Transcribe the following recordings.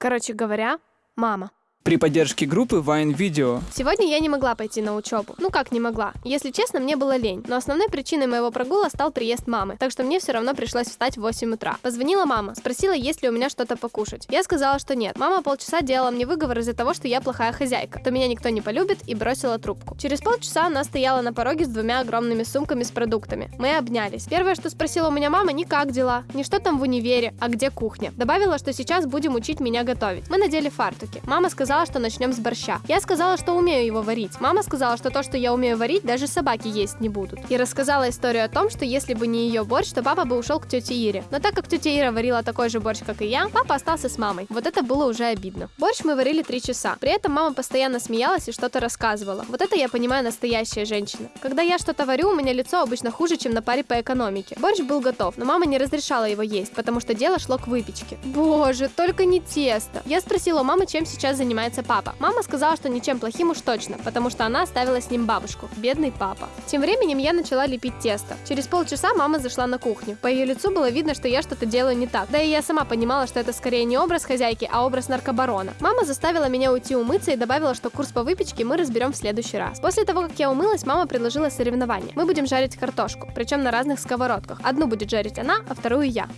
Короче говоря, мама. При поддержке группы Vine Video. Сегодня я не могла пойти на учебу. Ну как не могла? Если честно, мне было лень. Но основной причиной моего прогула стал приезд мамы. Так что мне все равно пришлось встать в 8 утра. Позвонила мама, спросила, есть ли у меня что-то покушать. Я сказала, что нет. Мама полчаса делала мне выговор из-за того, что я плохая хозяйка, то меня никто не полюбит и бросила трубку. Через полчаса она стояла на пороге с двумя огромными сумками с продуктами. Мы обнялись. Первое, что спросила у меня мама, не как дела, не что там в универе, а где кухня. Добавила, что сейчас будем учить меня готовить. Мы надели фартуки. Мама сказала, что начнем с борща. Я сказала, что умею его варить. Мама сказала, что то, что я умею варить, даже собаки есть не будут. И рассказала историю о том, что если бы не ее борщ, то папа бы ушел к тете Ире. Но так как тетя Ира варила такой же борщ, как и я, папа остался с мамой. Вот это было уже обидно. Борщ мы варили три часа. При этом мама постоянно смеялась и что-то рассказывала. Вот это я понимаю настоящая женщина. Когда я что-то варю, у меня лицо обычно хуже, чем на паре по экономике. Борщ был готов, но мама не разрешала его есть, потому что дело шло к выпечке. Боже, только не тесто. Я спросила у мамы, чем сейчас занимается папа. Мама сказала, что ничем плохим уж точно, потому что она оставила с ним бабушку. Бедный папа. Тем временем я начала лепить тесто. Через полчаса мама зашла на кухню. По ее лицу было видно, что я что-то делаю не так. Да и я сама понимала, что это скорее не образ хозяйки, а образ наркобарона. Мама заставила меня уйти умыться и добавила, что курс по выпечке мы разберем в следующий раз. После того, как я умылась, мама предложила соревнование. Мы будем жарить картошку, причем на разных сковородках. Одну будет жарить она, а вторую я.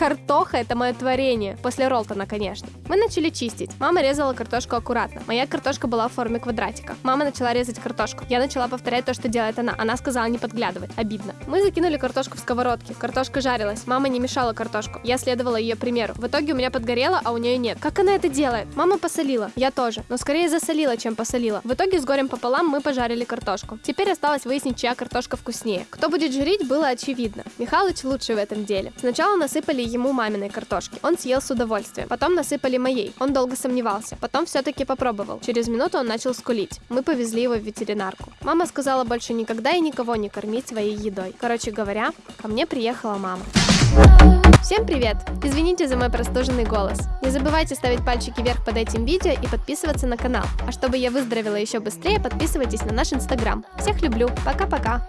Картоха — это мое творение. После Ролтона, конечно. Мы начали чистить. Мама резала картошку аккуратно. Моя картошка была в форме квадратика. Мама начала резать картошку. Я начала повторять то, что делает она. Она сказала не подглядывать. Обидно. Мы закинули картошку в сковородке. Картошка жарилась. Мама не мешала картошку. Я следовала ее примеру. В итоге у меня подгорело, а у нее нет. Как она это делает? Мама посолила. Я тоже. Но скорее засолила, чем посолила. В итоге с горем пополам мы пожарили картошку. Теперь осталось выяснить, чья картошка вкуснее. Кто будет жрить, было очевидно. Михалыч лучший в этом деле. Сначала насыпали ему маминой картошки. Он съел с удовольствием. Потом насыпали моей. Он долго сомневался. Потом все-таки попробовал. Через минуту он начал скулить. Мы повезли его в ветеринарку. Мама сказала больше никогда и никого не кормить своей едой. Короче говоря, ко мне приехала мама. Всем привет! Извините за мой простуженный голос. Не забывайте ставить пальчики вверх под этим видео и подписываться на канал. А чтобы я выздоровела еще быстрее, подписывайтесь на наш инстаграм. Всех люблю. Пока-пока.